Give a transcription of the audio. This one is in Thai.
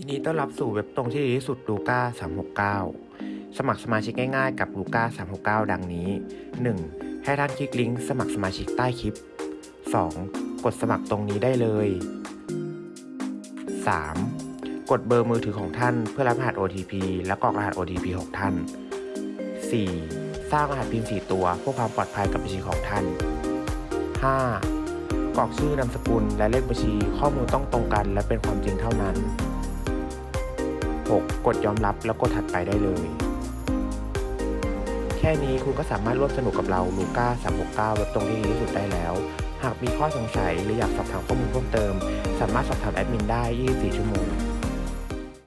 ยินดีต้อนรับสู่เว็บตรงที่ดีที่สุดลูก้า369 สมัครสมาชิกง่ายๆกับลูก้า369 ดังนี้ 1. ให้ท่านคลิกลิงก์สมัครสมาชิกใต้คลิป 2. กดสมัครตรงนี้ได้เลย 3. กดเบอร์มือถือของท่านเพื่อรับรหัส OTP และกรอกรหัส OTP ของท่าน 4. สร้างรหัสพิมพ์ 4 ตัวเพื่อความปลอดภัยกับบัญชีของท่าน 5. กรอกชื่อนามสกุลและเลขบัญชีข้อมูลต้องตรงกันและเป็นความจริงเท่านั้น 6. กดยอมรับแล้วกดถัดไปได้เลย แค่นี้คุณก็สามารถร่วมสนุกกับเราลูก้า369เว็บตรงที่ดีที่สุดได้แล้ว หากมีข้อสงสัยหรืออยากสอบถามข้อมูลเพิ่มเติม สามารถสอบถามแอดมินได้ 24 ชั่วโมง